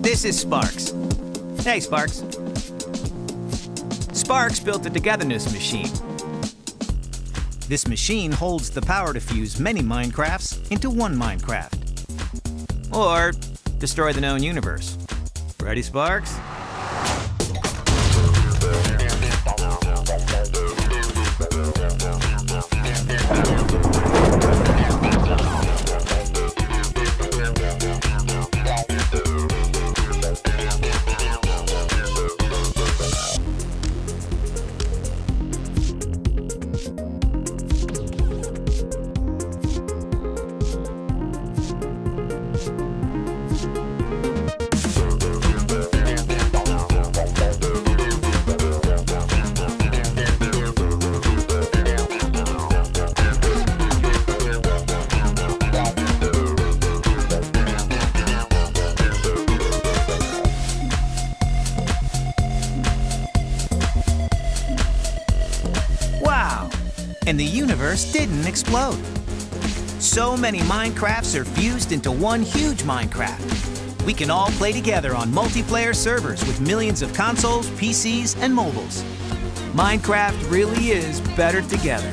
This is Sparks. Hey, Sparks. Sparks built a togetherness machine. This machine holds the power to fuse many Minecrafts into one Minecraft. Or destroy the known universe. Ready, Sparks? And the universe didn't explode. So many Minecrafts are fused into one huge Minecraft. We can all play together on multiplayer servers with millions of consoles, PCs, and mobiles. Minecraft really is better together.